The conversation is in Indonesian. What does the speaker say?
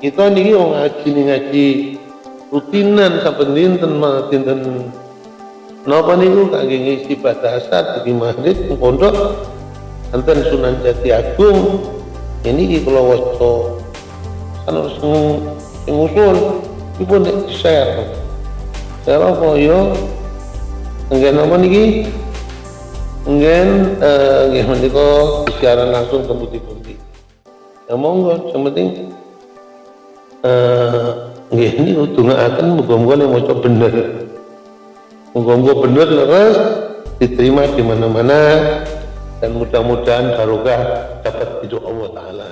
kita niki wong ngaji nih ngaji rutinan saben dinten dinten. Napa niku? Kangge ngisi badasat di masjid pondok. Enten Sunan Jati Agung. Ini ki kula waca. Sanes sing usul. Iku share share apa yo nggih napa niki? Nggih eh nggih menika siaran langsung ke pundi-pundi ya monggo yang penting eh nggih ini ndongaaken muga-muga nek maca bener. Muga-muga bener leres diterima di mana-mana dan mudah-mudahan barokah dapat hidup Allah Ta'ala